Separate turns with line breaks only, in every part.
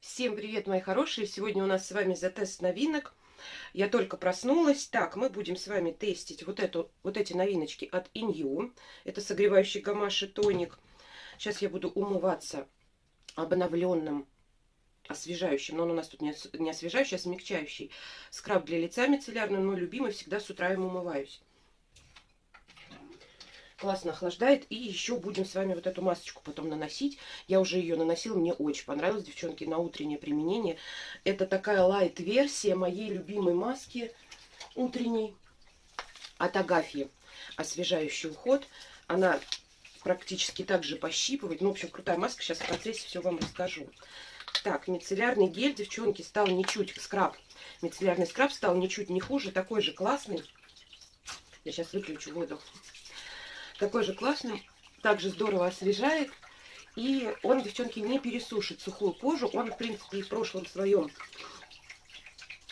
Всем привет, мои хорошие! Сегодня у нас с вами за тест новинок. Я только проснулась. Так, мы будем с вами тестить вот, эту, вот эти новиночки от Inyu. Это согревающий гамаши тоник. Сейчас я буду умываться обновленным освежающим, но он у нас тут не, не освежающий, а смягчающий. Скраб для лица мицеллярный, мой любимый, всегда с утра им умываюсь классно охлаждает. И еще будем с вами вот эту масочку потом наносить. Я уже ее наносила, мне очень понравилось, девчонки, на утреннее применение. Это такая лайт-версия моей любимой маски утренней от Агафьи. Освежающий уход. Она практически так же пощипывает. Ну, в общем, крутая маска. Сейчас в процессе все вам расскажу. Так, мицеллярный гель, девчонки, стал ничуть, скраб. Мицеллярный скраб стал ничуть не хуже, такой же классный. Я сейчас выключу воду. Такой же классный, также здорово освежает. И он, девчонки, не пересушит сухую кожу. Он, в принципе, и в прошлом своем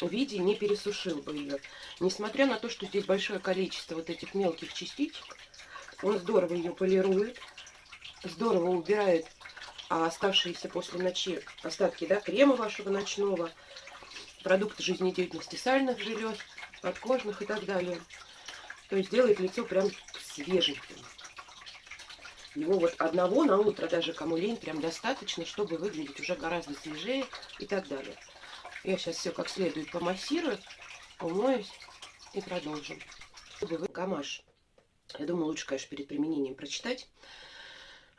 виде не пересушил бы ее. Несмотря на то, что здесь большое количество вот этих мелких частичек, он здорово ее полирует, здорово убирает а оставшиеся после ночи остатки да, крема вашего ночного, продукты жизнедеятельности сальных желез, подкожных и так далее. То есть делает лицо прям свеженьким. Его вот одного на утро, даже кому лень, прям достаточно, чтобы выглядеть уже гораздо свежее и так далее. Я сейчас все как следует помассирую, умоюсь и продолжим. Гамаш. Я думаю, лучше, конечно, перед применением прочитать.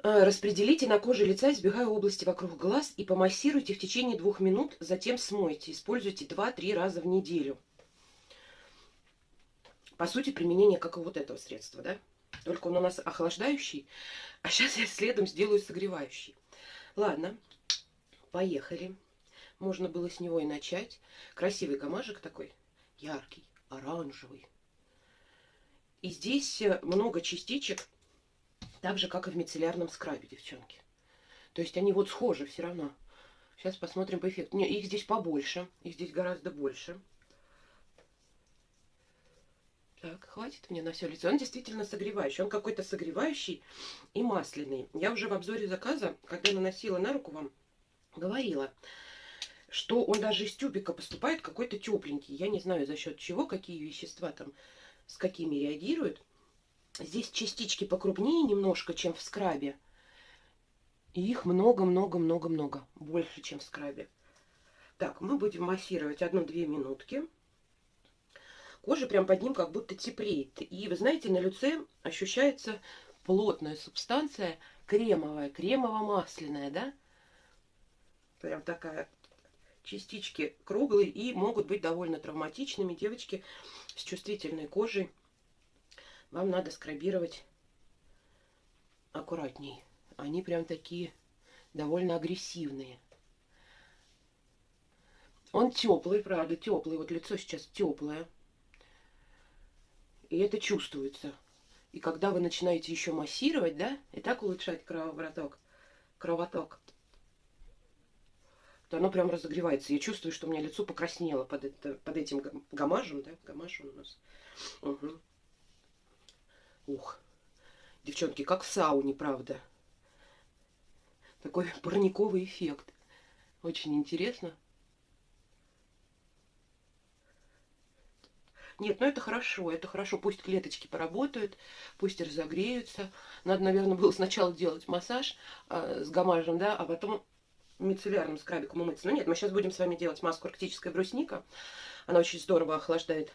Э, распределите на коже лица, избегая области вокруг глаз и помассируйте в течение двух минут, затем смойте. Используйте 2-3 раза в неделю. По сути, применение как и вот этого средства, да? Только он у нас охлаждающий, а сейчас я следом сделаю согревающий. Ладно, поехали. Можно было с него и начать. Красивый гамажик такой, яркий, оранжевый. И здесь э, много частичек, так же, как и в мицеллярном скрабе, девчонки. То есть они вот схожи все равно. Сейчас посмотрим по эффекту. Не, их здесь побольше, их здесь гораздо больше. Так, хватит мне на все лицо. Он действительно согревающий. Он какой-то согревающий и масляный. Я уже в обзоре заказа, когда наносила на руку вам, говорила, что он даже из тюбика поступает какой-то тепленький. Я не знаю за счет чего, какие вещества там с какими реагируют. Здесь частички покрупнее немножко, чем в скрабе. И их много-много-много-много. Больше, чем в скрабе. Так, мы будем массировать одну-две минутки кожа прям под ним как будто теплеет. И вы знаете, на лице ощущается плотная субстанция, кремовая, кремово-масляная, да? Прям такая частички круглые и могут быть довольно травматичными. Девочки с чувствительной кожей, вам надо скрабировать аккуратней. Они прям такие довольно агрессивные. Он теплый, правда, теплый. Вот лицо сейчас теплое. И это чувствуется. И когда вы начинаете еще массировать, да, и так улучшать кровоток, кровоток, то оно прям разогревается. Я чувствую, что у меня лицо покраснело под, это, под этим гамажем, да, гамаш у нас. Угу. Ух, девчонки, как в сауне, правда. Такой парниковый эффект. Очень интересно. Нет, ну это хорошо, это хорошо. Пусть клеточки поработают, пусть разогреются. Надо, наверное, было сначала делать массаж э, с гамажем, да, а потом мицеллярным скрабиком умыться. Но нет, мы сейчас будем с вами делать маску арктическая брусника. Она очень здорово охлаждает.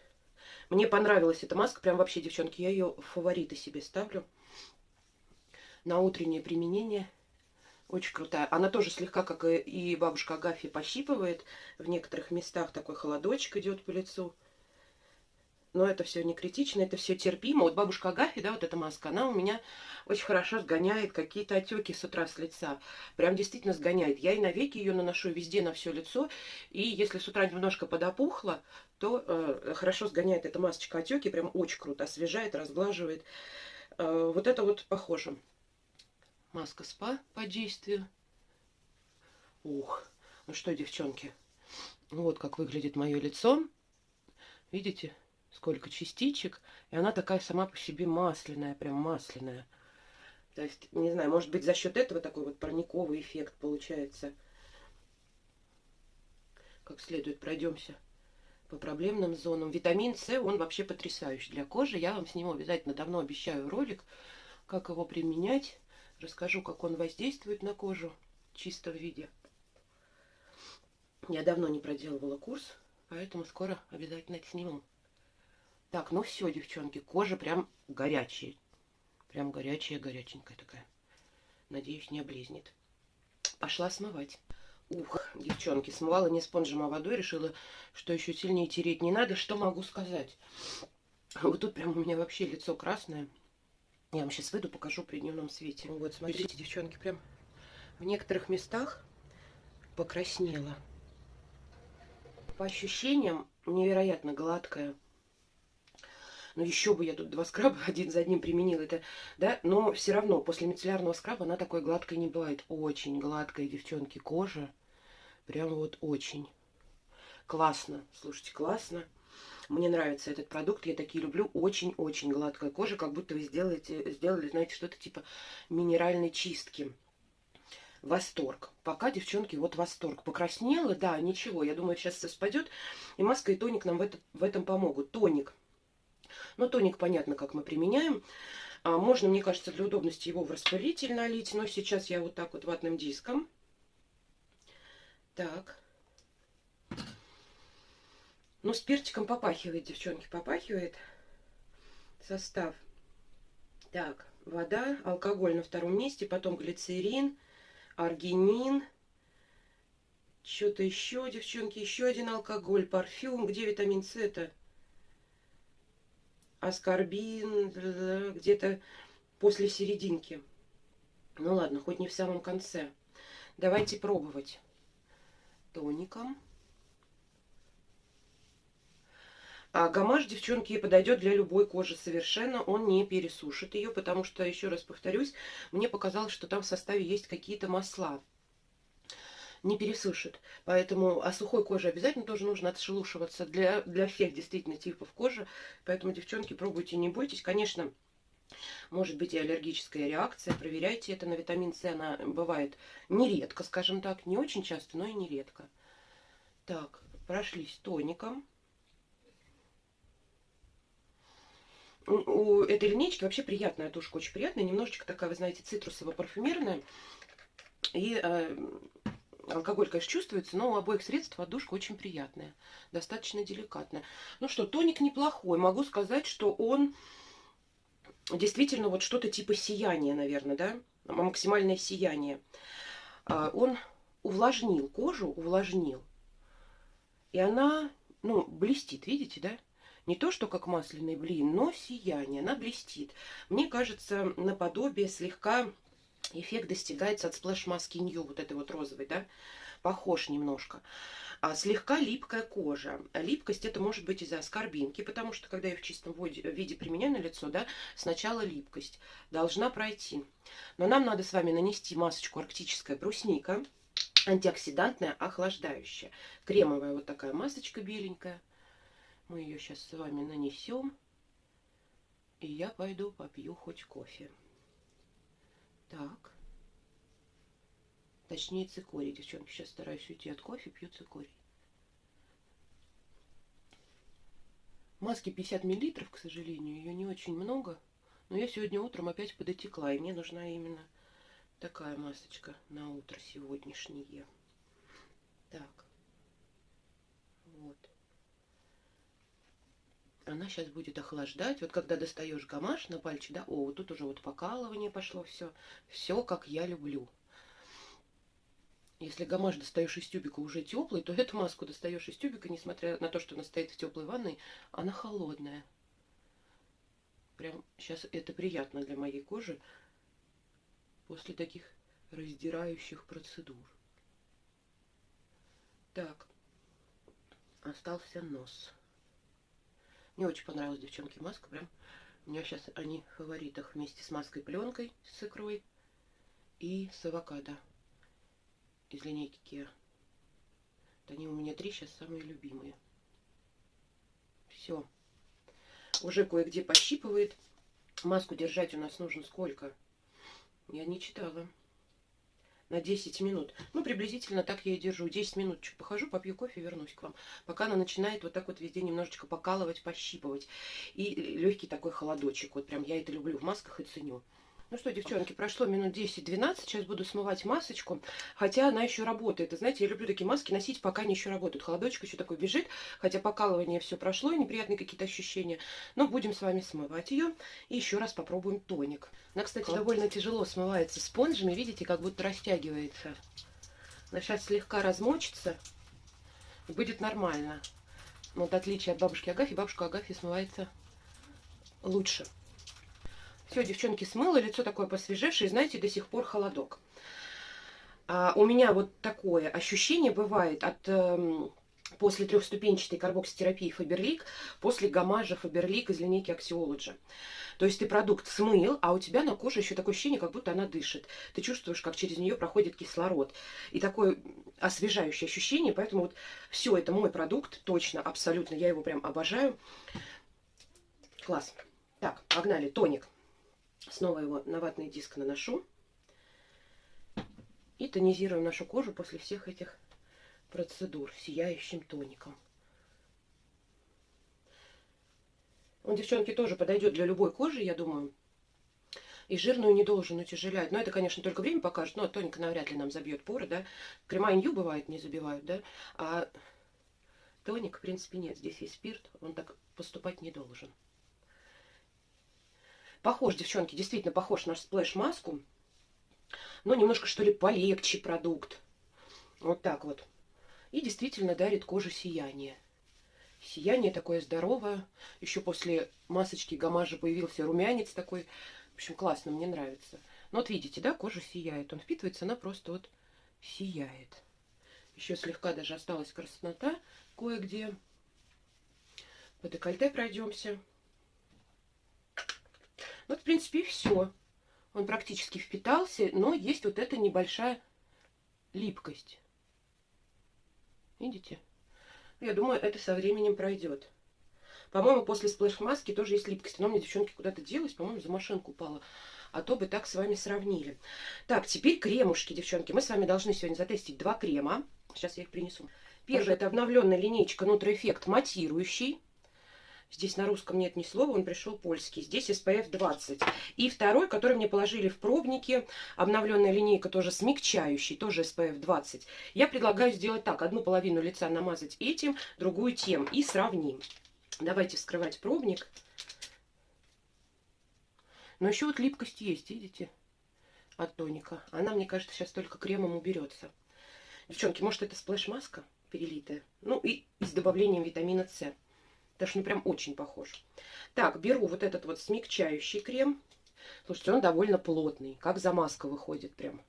Мне понравилась эта маска, прям вообще, девчонки, я ее в фавориты себе ставлю. На утреннее применение. Очень крутая. Она тоже слегка, как и бабушка Агафья, пощипывает. В некоторых местах такой холодочек идет по лицу. Но это все не критично, это все терпимо. Вот бабушка Агафья, да, вот эта маска, она у меня очень хорошо сгоняет какие-то отеки с утра с лица. Прям действительно сгоняет. Я и на веки ее наношу везде на все лицо. И если с утра немножко подопухло, то э, хорошо сгоняет эта масочка отеки. Прям очень круто освежает, разглаживает. Э, вот это вот похоже. Маска спа по действию. Ух, ну что, девчонки, вот как выглядит мое лицо. Видите? Сколько частичек, и она такая сама по себе масляная, прям масляная. То есть, не знаю, может быть, за счет этого такой вот парниковый эффект получается. как следует пройдемся по проблемным зонам. Витамин С, он вообще потрясающий для кожи. Я вам сниму обязательно, давно обещаю ролик, как его применять. Расскажу, как он воздействует на кожу в чистом виде. Я давно не проделывала курс, поэтому скоро обязательно это сниму. Так, ну все, девчонки, кожа прям горячая. Прям горячая, горяченькая такая. Надеюсь, не облезнет. Пошла смывать. Ух, девчонки, смывала не спонжем, а водой. Решила, что еще сильнее тереть не надо. Что могу сказать? Вот тут прям у меня вообще лицо красное. Я вам сейчас выйду, покажу при дневном свете. Вот, смотрите, девчонки, прям в некоторых местах покраснела. По ощущениям, невероятно гладкая. Ну, еще бы я тут два скраба один за одним применила. Это, да, но все равно после мицеллярного скраба она такой гладкой не бывает. Очень гладкая, девчонки, кожа. Прям вот очень. Классно. Слушайте, классно. Мне нравится этот продукт, я такие люблю. Очень-очень гладкая кожа, как будто вы сделаете, сделали, знаете, что-то типа минеральной чистки. Восторг. Пока, девчонки, вот восторг. Покраснела, да, ничего. Я думаю, сейчас все спадет. И маска и тоник нам в, это, в этом помогут. Тоник но тоник понятно, как мы применяем. А можно, мне кажется, для удобности его в распылитель налить. Но сейчас я вот так вот ватным диском. Так. Ну, с перчиком попахивает, девчонки, попахивает состав. Так, вода, алкоголь на втором месте, потом глицерин, аргинин, что-то еще, девчонки, еще один алкоголь, парфюм. Где витамин С-то? Аскорбин где-то после серединки. Ну ладно, хоть не в самом конце. Давайте пробовать тоником. А гамаш, девчонки, подойдет для любой кожи совершенно. Он не пересушит ее, потому что, еще раз повторюсь, мне показалось, что там в составе есть какие-то масла не пересушит. Поэтому, а сухой коже обязательно тоже нужно отшелушиваться для, для всех действительно типов кожи. Поэтому, девчонки, пробуйте, не бойтесь. Конечно, может быть и аллергическая реакция. Проверяйте это на витамин С. Она бывает нередко, скажем так. Не очень часто, но и нередко. Так, прошлись тоником. У этой линейки вообще приятная тушка, очень приятная. Немножечко такая, вы знаете, цитрусово-парфюмерная. И э, Алкоголь, конечно, чувствуется, но у обоих средств отдушка очень приятная, достаточно деликатная. Ну что, тоник неплохой. Могу сказать, что он действительно вот что-то типа сияния, наверное, да? Максимальное сияние. А, он увлажнил кожу, увлажнил. И она, ну, блестит, видите, да? Не то, что как масляный блин, но сияние, она блестит. Мне кажется, наподобие слегка эффект достигается от splash-маски Нью, вот этой вот розовой, да, похож немножко. А слегка липкая кожа. Липкость это может быть из-за аскорбинки, потому что когда я в чистом виде применяю на лицо, да, сначала липкость должна пройти. Но нам надо с вами нанести масочку арктическая брусника, антиоксидантная, охлаждающая. Кремовая вот такая масочка беленькая. Мы ее сейчас с вами нанесем. И я пойду попью хоть кофе. Так. Точнее, цикорий, девчонки. Сейчас стараюсь уйти от кофе, пью цикорий. Маски 50 миллилитров, к сожалению, ее не очень много. Но я сегодня утром опять подотекла, и мне нужна именно такая масочка на утро сегодняшнее. Так. Вот она сейчас будет охлаждать. Вот когда достаешь гамаш на пальчик, да, о, вот тут уже вот покалывание пошло, все. Все, как я люблю. Если гамаш достаешь из тюбика уже теплый, то эту маску достаешь из тюбика, несмотря на то, что она стоит в теплой ванной, она холодная. Прям сейчас это приятно для моей кожи после таких раздирающих процедур. Так, остался нос. Мне очень понравилась, девчонки, маска. Прям у меня сейчас они в фаворитах вместе с маской пленкой с икрой и с авокадо из линейки Kia. Вот они у меня три сейчас самые любимые. Все. Уже кое-где пощипывает. Маску держать у нас нужно сколько? Я не читала. На 10 минут. Ну, приблизительно так я и держу. 10 минуточек похожу, попью кофе, вернусь к вам. Пока она начинает вот так вот везде немножечко покалывать, пощипывать. И легкий такой холодочек. Вот прям я это люблю в масках и ценю. Ну что, девчонки, прошло минут 10-12, сейчас буду смывать масочку, хотя она еще работает. И знаете, я люблю такие маски носить, пока они еще работают. Холодочек еще такой бежит, хотя покалывание все прошло, и неприятные какие-то ощущения. Но будем с вами смывать ее. И еще раз попробуем тоник. Она, кстати, Класс. довольно тяжело смывается спонжами, видите, как будто растягивается. Она сейчас слегка размочится, и будет нормально. Вот отличие от бабушки Агафьи, бабушка Агафья смывается лучше. Все, девчонки, смыла, лицо такое посвежевшее, знаете, до сих пор холодок. А у меня вот такое ощущение бывает от... Э, после трехступенчатой карбокситерапии Фаберлик, после гамажа Фаберлик из линейки Axiology. То есть ты продукт смыл, а у тебя на коже еще такое ощущение, как будто она дышит. Ты чувствуешь, как через нее проходит кислород. И такое освежающее ощущение. Поэтому вот все, это мой продукт, точно, абсолютно. Я его прям обожаю. Класс. Так, погнали. Тоник. Снова его на ватный диск наношу. И тонизируем нашу кожу после всех этих процедур сияющим тоником. Он, девчонки, тоже подойдет для любой кожи, я думаю. И жирную не должен утяжелять. Но это, конечно, только время покажет. Но тоник навряд ли нам забьет поры, да. Крема инью бывает не забивают, да. А тоник, в принципе, нет. Здесь есть спирт. Он так поступать не должен. Похож, девчонки, действительно похож на сплэш-маску. Но немножко, что ли, полегче продукт. Вот так вот. И действительно дарит коже сияние. Сияние такое здоровое. Еще после масочки гамажа появился румянец такой. В общем, классно, мне нравится. Ну вот видите, да, кожа сияет. Он впитывается, она просто вот сияет. Еще слегка даже осталась краснота кое-где. По декольте пройдемся. Вот, в принципе, и все. Он практически впитался, но есть вот эта небольшая липкость. Видите? Я думаю, это со временем пройдет. По-моему, после splash-маски тоже есть липкость. Но мне девчонки куда-то делась, по-моему, за машинку упала. А то бы так с вами сравнили. Так, теперь кремушки, девчонки. Мы с вами должны сегодня затестить два крема. Сейчас я их принесу. Первый это обновленная линейка Nutra Effect матирующий. Здесь на русском нет ни слова, он пришел польский. Здесь SPF 20. И второй, который мне положили в пробники, обновленная линейка тоже смягчающий, тоже SPF 20. Я предлагаю сделать так. Одну половину лица намазать этим, другую тем. И сравним. Давайте вскрывать пробник. Но еще вот липкость есть, видите, от тоника. Она, мне кажется, сейчас только кремом уберется. Девчонки, может это сплэш-маска перелитая? Ну и с добавлением витамина С. Потому что ну прям очень похож. Так, беру вот этот вот смягчающий крем. Слушайте, он довольно плотный. Как замазка выходит прям.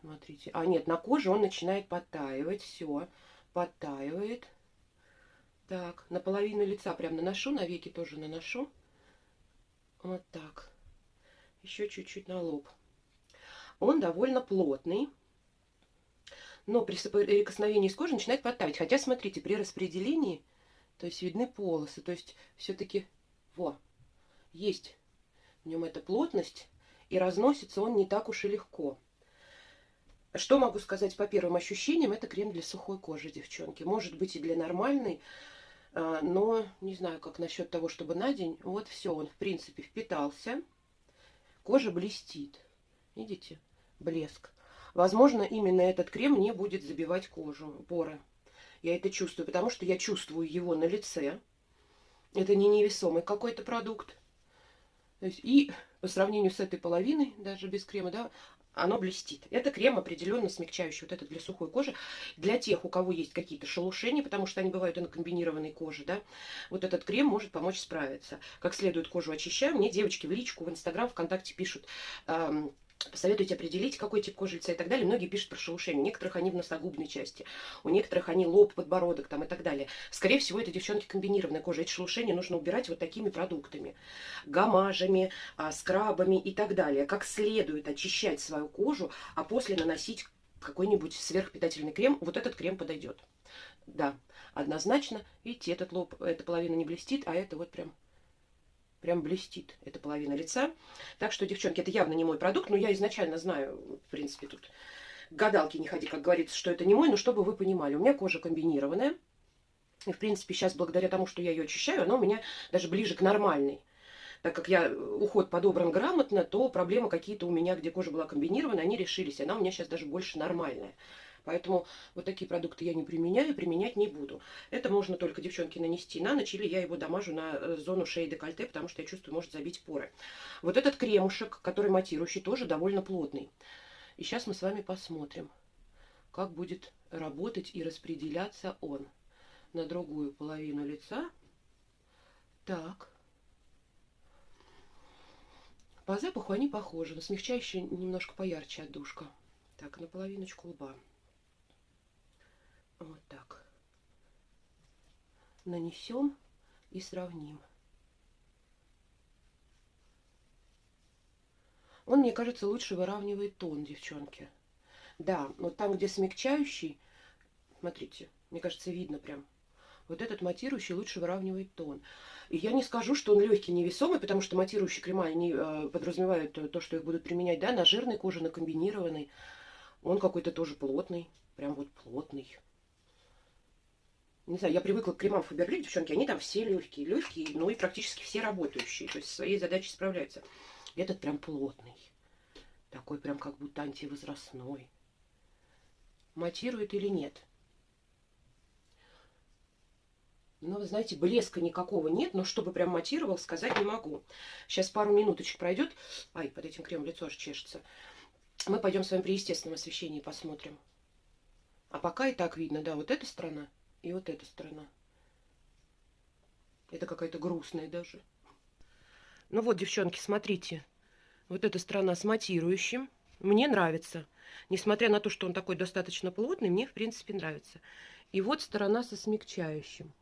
Смотрите. А нет, на коже он начинает подтаивать. Все, подтаивает. Так, на половину лица прям наношу, на веки тоже наношу. Вот так. Еще чуть-чуть на лоб. Он довольно плотный. Но при соприкосновении с кожей начинает подтаивать. Хотя, смотрите, при распределении то есть видны полосы. То есть все-таки, во, есть в нем эта плотность. И разносится он не так уж и легко. Что могу сказать по первым ощущениям? Это крем для сухой кожи, девчонки. Может быть и для нормальной. А, но не знаю, как насчет того, чтобы на день. Вот все, он в принципе впитался. Кожа блестит. Видите? Блеск. Возможно, именно этот крем не будет забивать кожу, поры. Я это чувствую, потому что я чувствую его на лице. Это не невесомый какой-то продукт. Есть, и по сравнению с этой половиной, даже без крема, да, оно блестит. Это крем определенно смягчающий, вот это для сухой кожи. Для тех, у кого есть какие-то шелушения, потому что они бывают и на комбинированной коже, да, вот этот крем может помочь справиться. Как следует кожу очищаю. Мне девочки в личку, в Инстаграм, ВКонтакте пишут, эм, Посоветуйте определить, какой тип кожи лица и так далее. Многие пишут про шелушение. У некоторых они в носогубной части, у некоторых они лоб, подбородок там и так далее. Скорее всего, это девчонки комбинированная кожа. Эти шелушения нужно убирать вот такими продуктами. Гамажами, а, скрабами и так далее. Как следует очищать свою кожу, а после наносить какой-нибудь сверхпитательный крем. Вот этот крем подойдет. Да, однозначно. Видите, этот лоб, эта половина не блестит, а это вот прям Прям блестит эта половина лица. Так что, девчонки, это явно не мой продукт. Но я изначально знаю, в принципе, тут гадалки не ходи, как говорится, что это не мой. Но чтобы вы понимали, у меня кожа комбинированная. И, в принципе, сейчас, благодаря тому, что я ее очищаю, она у меня даже ближе к нормальной. Так как я уход подобран грамотно, то проблемы какие-то у меня, где кожа была комбинирована, они решились. Она у меня сейчас даже больше нормальная. Поэтому вот такие продукты я не применяю применять не буду. Это можно только, девчонки, нанести на ночь, или я его дамажу на э, зону шеи декольте, потому что я чувствую, может забить поры. Вот этот кремушек, который матирующий, тоже довольно плотный. И сейчас мы с вами посмотрим, как будет работать и распределяться он на другую половину лица. Так. По запаху они похожи, но смягчающий немножко поярче отдушка. Так, на половиночку лба. Вот так. Нанесем и сравним. Он, мне кажется, лучше выравнивает тон, девчонки. Да, вот там, где смягчающий, смотрите, мне кажется, видно прям. Вот этот матирующий лучше выравнивает тон. И я не скажу, что он легкий, невесомый, потому что матирующие крема, они э, подразумевают то, что их будут применять, да, на жирной коже, на комбинированной. Он какой-то тоже плотный, прям вот плотный не знаю, я привыкла к кремам Фаберлик, девчонки, они там все легкие, легкие, ну и практически все работающие, то есть своей задачей справляются. Этот прям плотный, такой прям как будто антивозрастной. Матирует или нет? Ну, вы знаете, блеска никакого нет, но чтобы прям матировал, сказать не могу. Сейчас пару минуточек пройдет. Ай, под этим кремом лицо аж чешется. Мы пойдем с вами при естественном освещении посмотрим. А пока и так видно, да, вот эта сторона – и вот эта сторона. Это какая-то грустная даже. Ну вот, девчонки, смотрите. Вот эта сторона с матирующим. Мне нравится. Несмотря на то, что он такой достаточно плотный, мне, в принципе, нравится. И вот сторона со смягчающим.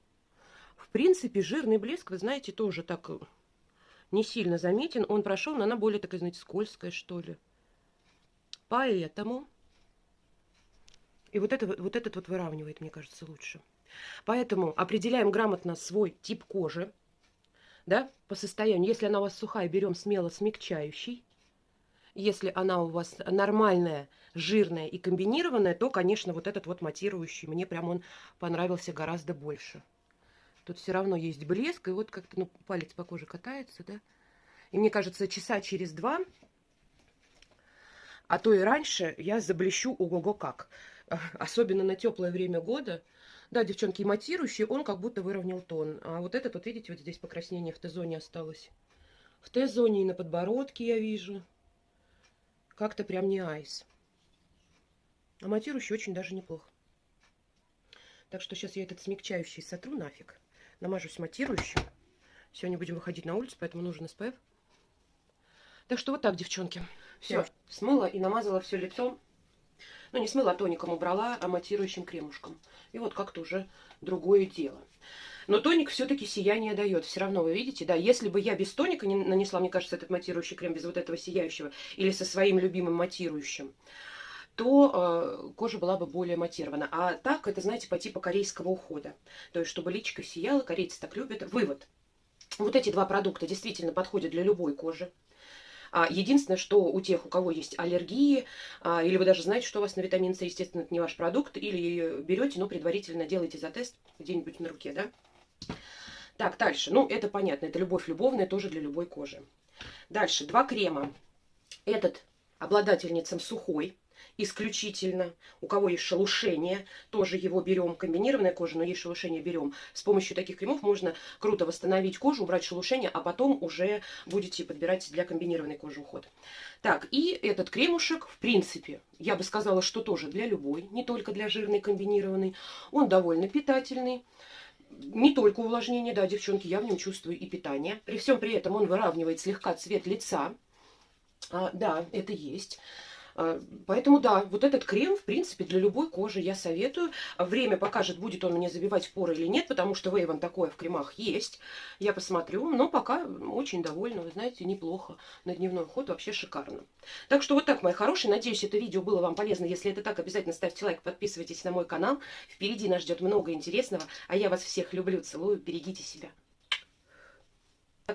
В принципе, жирный блеск, вы знаете, тоже так э, не сильно заметен. Он прошел, но она более такая, знаете, скользкая, что ли. Поэтому и вот, это, вот этот вот выравнивает, мне кажется, лучше. Поэтому определяем грамотно свой тип кожи, да, по состоянию. Если она у вас сухая, берем смело смягчающий. Если она у вас нормальная, жирная и комбинированная, то, конечно, вот этот вот матирующий, мне прям он понравился гораздо больше. Тут все равно есть блеск, и вот как-то, ну, палец по коже катается, да. И мне кажется, часа через два, а то и раньше, я заблещу ого-го как. особенно на теплое время года. Да, девчонки, матирующий, он как будто выровнял тон. А вот этот, вот видите, вот здесь покраснение в Т-зоне осталось. В Т-зоне и на подбородке я вижу. Как-то прям не айс. А матирующий очень даже неплохо. Так что сейчас я этот смягчающий сотру нафиг. Намажусь матирующим. Сегодня будем выходить на улицу, поэтому нужен SPF. Так что вот так, девчонки. Все, смыла и намазала все лицо ну, не смыла тоником, убрала, а матирующим кремушком. И вот как-то уже другое дело. Но тоник все-таки сияние дает. Все равно вы видите, да, если бы я без тоника не нанесла, мне кажется, этот матирующий крем без вот этого сияющего, или со своим любимым матирующим, то э, кожа была бы более матирована. А так, это, знаете, по типу корейского ухода. То есть, чтобы личико сияло, корейцы так любят. Вывод. Вот эти два продукта действительно подходят для любой кожи. А единственное, что у тех, у кого есть аллергии, а, или вы даже знаете, что у вас на витамин С, естественно, это не ваш продукт, или берете, но предварительно делаете за тест где-нибудь на руке, да? Так, дальше. Ну, это понятно, это любовь любовная, тоже для любой кожи. Дальше, два крема. Этот обладательницам сухой, исключительно. У кого есть шелушение, тоже его берем. Комбинированная кожа, но есть шелушение, берем. С помощью таких кремов можно круто восстановить кожу, убрать шелушение, а потом уже будете подбирать для комбинированной кожи уход. Так, и этот кремушек, в принципе, я бы сказала, что тоже для любой, не только для жирной комбинированной. Он довольно питательный не только увлажнение, да, девчонки, я в нем чувствую и питание. При всем при этом он выравнивает слегка цвет лица. А, да, это есть. А, поэтому да, вот этот крем, в принципе, для любой кожи я советую. Время покажет, будет он мне забивать поры или нет, потому что Вейван такое в кремах есть. Я посмотрю, но пока очень довольна, вы знаете, неплохо. На дневной уход вообще шикарно. Так что вот так, мои хорошие. Надеюсь, это видео было вам полезно. Если это так, обязательно ставьте лайк, подписывайтесь на мой канал. Впереди нас ждет много интересного. А я вас всех люблю, целую, берегите себя.